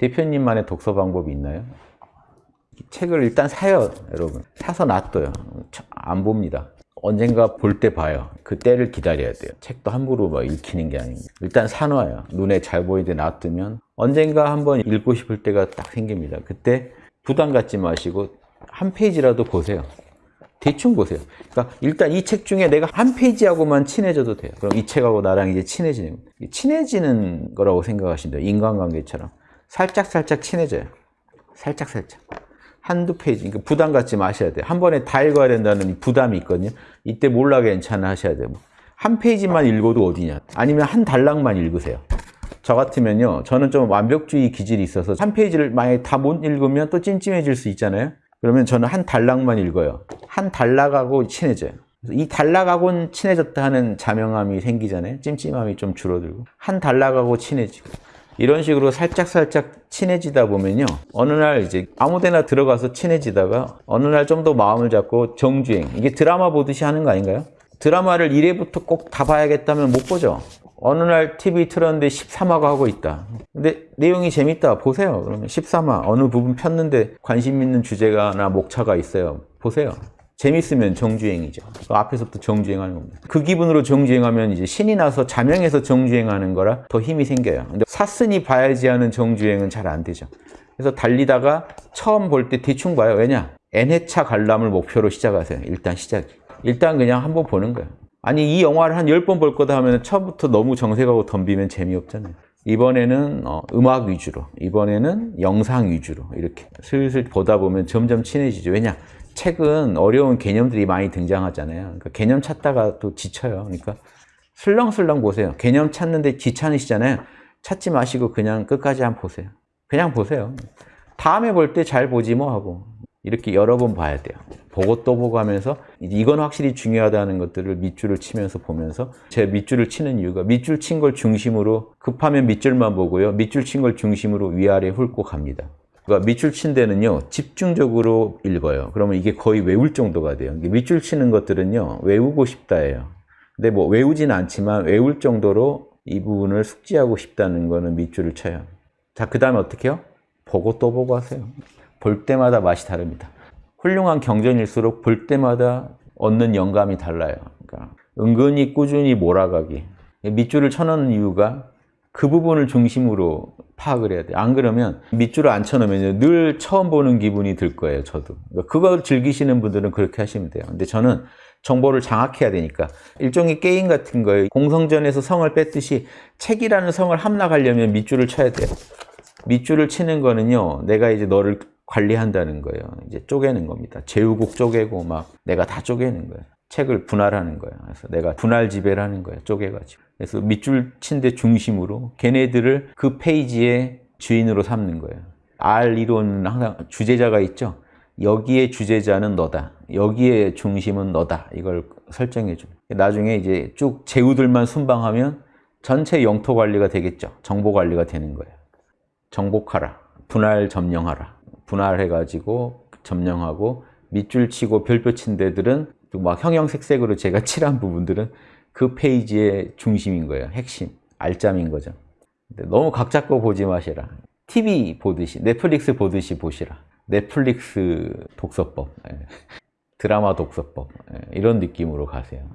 대표님만의 독서 방법이 있나요? 책을 일단 사요, 여러분. 사서 놔둬요. 안 봅니다. 언젠가 볼 때 봐요. 그 때를 기다려야 돼요. 책도 함부로 막 읽히는 게 아닙니다. 일단 사놔요. 눈에 잘 보이게 놔두면 언젠가 한번 읽고 싶을 때가 딱 생깁니다. 그때 부담 갖지 마시고 한 페이지라도 보세요. 대충 보세요. 그러니까 일단 이 책 중에 내가 한 페이지하고만 친해져도 돼요. 그럼 이 책하고 나랑 이제 친해지는. 친해지는 거라고 생각하시면 돼요. 인간관계처럼. 살짝 살짝 친해져요. 살짝 살짝. 한두 페이지, 그러니까 부담 갖지 마셔야 돼요. 한 번에 다 읽어야 된다는 부담이 있거든요. 이때 몰라 괜찮아 하셔야 돼요. 한 페이지만 읽어도 어디냐. 아니면 한 단락만 읽으세요. 저 같으면요. 저는 좀 완벽주의 기질이 있어서 한 페이지를 만약에 다 못 읽으면 또 찜찜해질 수 있잖아요. 그러면 저는 한 단락만 읽어요. 한 단락하고 친해져요. 이 단락하고는 친해졌다 하는 자명함이 생기잖아요. 찜찜함이 좀 줄어들고. 한 단락하고 친해지고. 이런 식으로 살짝살짝 친해지다 보면요. 어느 날 이제 아무 데나 들어가서 친해지다가 어느 날 좀 더 마음을 잡고 정주행. 이게 드라마 보듯이 하는 거 아닌가요? 드라마를 1회부터 꼭 다 봐야겠다면 못 보죠. 어느 날 TV 틀었는데 13화가 하고 있다. 근데 내용이 재밌다. 보세요. 그러면 13화 어느 부분 폈는데 관심 있는 주제가나 목차가 있어요. 보세요. 재밌으면 정주행이죠. 그 앞에서부터 정주행하는 겁니다. 그 기분으로 정주행하면 이제 신이 나서 자명해서 정주행하는 거라 더 힘이 생겨요. 근데 샀으니 봐야지 하는 정주행은 잘 안 되죠. 그래서 달리다가 처음 볼 때 대충 봐요. 왜냐? N회차 관람을 목표로 시작하세요. 일단 시작. 일단 그냥 한번 보는 거예요. 아니 이 영화를 한 10번 볼 거다 하면 처음부터 너무 정색하고 덤비면 재미없잖아요. 이번에는 어, 음악 위주로, 이번에는 영상 위주로 이렇게 슬슬 보다 보면 점점 친해지죠. 왜냐? 책은 어려운 개념들이 많이 등장하잖아요. 그러니까 개념 찾다가 또 지쳐요. 그러니까 슬렁슬렁 보세요. 개념 찾는데 귀찮으시잖아요. 찾지 마시고 그냥 끝까지 한번 보세요. 그냥 보세요. 다음에 볼 때 잘 보지 뭐 하고 이렇게 여러 번 봐야 돼요. 보고 또 보고 하면서 이건 확실히 중요하다는 것들을 밑줄을 치면서 보면서 제 밑줄을 치는 이유가 밑줄 친 걸 중심으로 급하면 밑줄만 보고요. 밑줄 친 걸 중심으로 위아래 훑고 갑니다. 그러니까 밑줄 친 데는요 집중적으로 읽어요. 그러면 이게 거의 외울 정도가 돼요. 밑줄 치는 것들은요 외우고 싶다예요. 근데 뭐 외우진 않지만 외울 정도로 이 부분을 숙지하고 싶다는 거는 밑줄을 쳐요. 자, 그 다음에 어떻게 해요? 보고 또 보고 하세요. 볼 때마다 맛이 다릅니다. 훌륭한 경전일수록 볼 때마다 얻는 영감이 달라요. 그러니까 은근히 꾸준히 몰아가기. 밑줄을 쳐놓는 이유가 그 부분을 중심으로 파악을 해야 돼요. 안 그러면 밑줄을 안 쳐놓으면 늘 처음 보는 기분이 들 거예요. 저도. 그러니까 그걸 즐기시는 분들은 그렇게 하시면 돼요. 근데 저는 정보를 장악해야 되니까 일종의 게임 같은 거예요. 공성전에서 성을 뺐듯이 책이라는 성을 함락하려면 밑줄을 쳐야 돼요. 밑줄을 치는 거는요. 내가 이제 너를 관리한다는 거예요. 이제 쪼개는 겁니다. 제후국 쪼개고 막 내가 다 쪼개는 거예요. 책을 분할하는 거예요. 그래서 내가 분할 지배를 하는 거예요. 쪼개가지고. 그래서 밑줄 친 데 중심으로 걔네들을 그 페이지의 주인으로 삼는 거예요. R 이론은 항상 주제자가 있죠. 여기에 주제자는 너다. 여기에 중심은 너다. 이걸 설정해 줘. 나중에 이제 쭉 제후들만 순방하면 전체 영토 관리가 되겠죠. 정보 관리가 되는 거예요. 정복하라. 분할 점령하라. 분할해 가지고 점령하고 밑줄 치고 별표 친 데들은 막 형형색색으로 제가 칠한 부분들은 그 페이지의 중심인 거예요. 핵심, 알짬인 거죠. 너무 각 잡고 보지 마시라. TV 보듯이, 넷플릭스 보듯이 보시라. 넷플릭스 독서법, 예. 드라마 독서법 예. 이런 느낌으로 가세요.